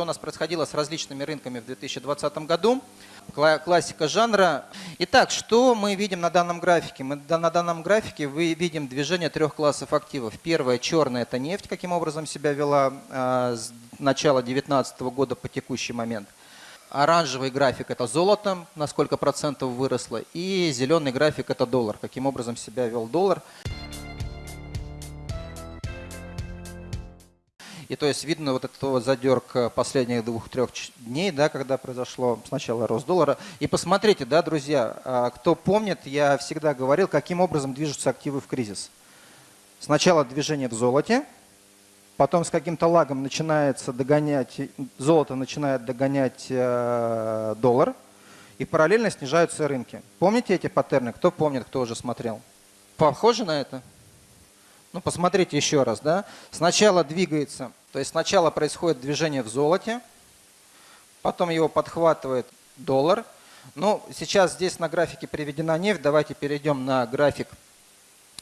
что у нас происходило с различными рынками в 2020 году. Кла- Классика жанра. Итак, что мы видим на данном графике? Мы на данном графике вы видим движение трех классов активов. Первое, черное, это нефть, каким образом себя вела а, с начала 2019 года по текущий момент. Оранжевый график – это золото, на сколько процентов выросло. И зеленый график – это доллар, каким образом себя вел доллар. И то есть видно вот этот вот задерг последних двух-трех дней, да, когда произошло сначала рост доллара. И посмотрите, да, друзья, а, кто помнит, я всегда говорил, каким образом движутся активы в кризис. Сначала движение в золоте, потом с каким-то лагом начинается догонять, золото начинает догонять э, доллар, и параллельно снижаются рынки. Помните эти паттерны? Кто помнит, кто уже смотрел? Похоже на это? Ну, посмотрите еще раз, да. Сначала двигается, то есть сначала происходит движение в золоте, потом его подхватывает доллар. Ну, сейчас здесь на графике приведена нефть. Давайте перейдем на график,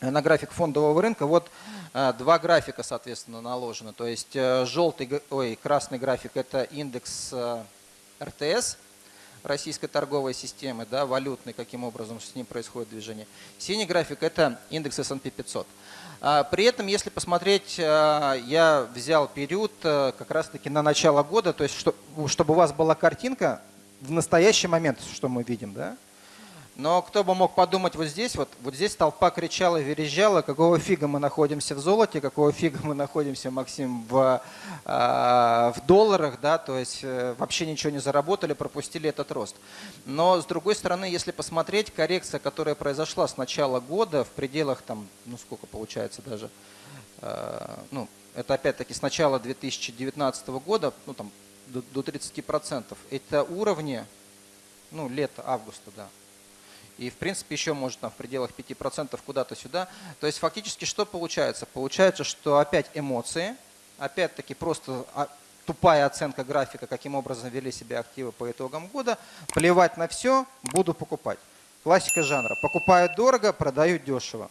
на график фондового рынка. Вот э, два графика, соответственно, наложены. То есть э, желтый, ой, красный график – это индекс э, РТС, российской торговой системы, да, валютный, каким образом с ним происходит движение. Синий график – это индекс S&P 500. А, При этом, если посмотреть, а, я взял период а, как раз-таки на начало года, то есть что- чтобы у вас была картинка в настоящий момент, что мы видим, да? Но кто бы мог подумать вот здесь, вот, вот здесь толпа кричала, верещала, какого фига мы находимся в золоте, какого фига мы находимся, Максим, в, а, в долларах, да, то есть э, вообще ничего не заработали, пропустили этот рост. Но с другой стороны, если посмотреть, коррекция, которая произошла с начала года в пределах там, ну сколько получается даже, э, ну это опять-таки с начала 2019 года, ну там до, до 30%, это уровни, ну лето, августа, да, и, в принципе, еще может там в пределах 5% куда-то сюда. То есть фактически что получается? Получается, что опять эмоции, опять-таки просто а, тупая оценка графика, каким образом вели себя активы по итогам года. Плевать на все, буду покупать. Классика жанра. Покупают дорого, продают дешево.